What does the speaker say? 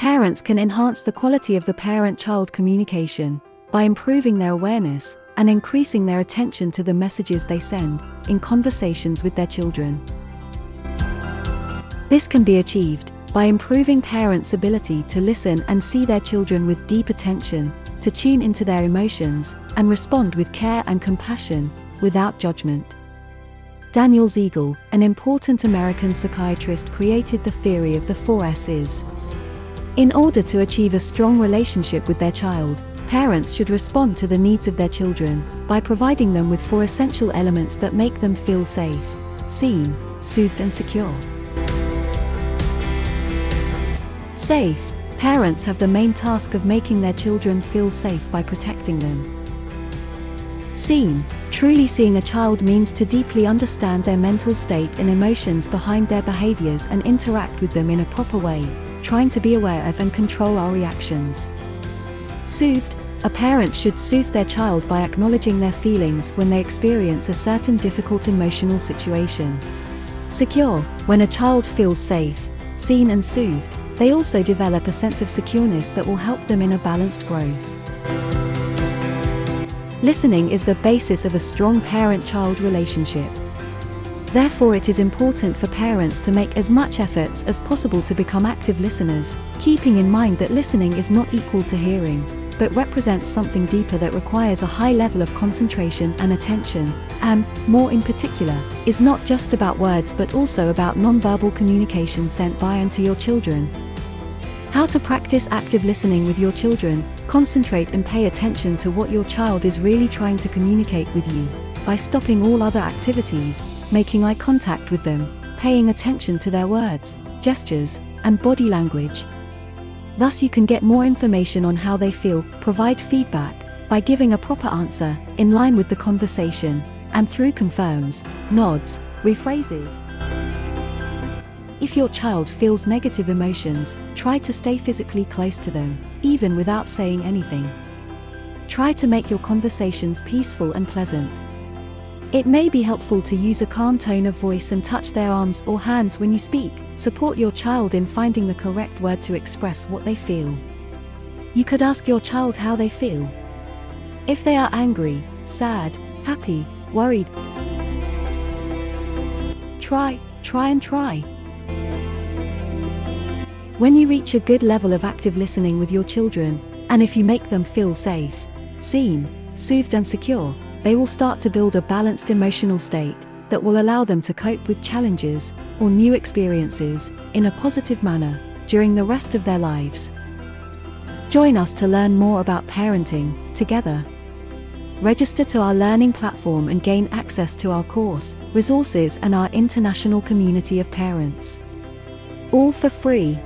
Parents can enhance the quality of the parent child communication by improving their awareness and increasing their attention to the messages they send in conversations with their children. This can be achieved by improving parents' ability to listen and see their children with deep attention, to tune into their emotions, and respond with care and compassion, without judgment. Daniel Siegel, an important American psychiatrist, created the theory of the four S's. In order to achieve a strong relationship with their child, parents should respond to the needs of their children by providing them with four essential elements that make them feel safe, seen, soothed, and secure. Safe, parents have the main task of making their children feel safe by protecting them. Seen, truly seeing a child means to deeply understand their mental state and emotions behind their behaviors and interact with them in a proper way, trying to be aware of and control our reactions. Soothed, a parent should soothe their child by acknowledging their feelings when they experience a certain difficult emotional situation. Secure, when a child feels safe, seen and soothed, they also develop a sense of secureness that will help them in a balanced growth. Listening is the basis of a strong parent-child relationship. Therefore it is important for parents to make as much efforts as possible to become active listeners, keeping in mind that listening is not equal to hearing, but represents something deeper that requires a high level of concentration and attention, and, more in particular, is not just about words but also about nonverbal communication sent by and to your children. How to practice active listening with your children, concentrate and pay attention to what your child is really trying to communicate with you, by stopping all other activities, making eye contact with them, paying attention to their words, gestures, and body language, Thus you can get more information on how they feel, provide feedback, by giving a proper answer, in line with the conversation, and through confirms, nods, rephrases. If your child feels negative emotions, try to stay physically close to them, even without saying anything. Try to make your conversations peaceful and pleasant. It may be helpful to use a calm tone of voice and touch their arms or hands when you speak. Support your child in finding the correct word to express what they feel. You could ask your child how they feel. If they are angry, sad, happy, worried, try, try and try. When you reach a good level of active listening with your children, and if you make them feel safe, seen, soothed and secure, they will start to build a balanced emotional state that will allow them to cope with challenges or new experiences in a positive manner during the rest of their lives. Join us to learn more about parenting together. Register to our learning platform and gain access to our course, resources, and our international community of parents. All for free.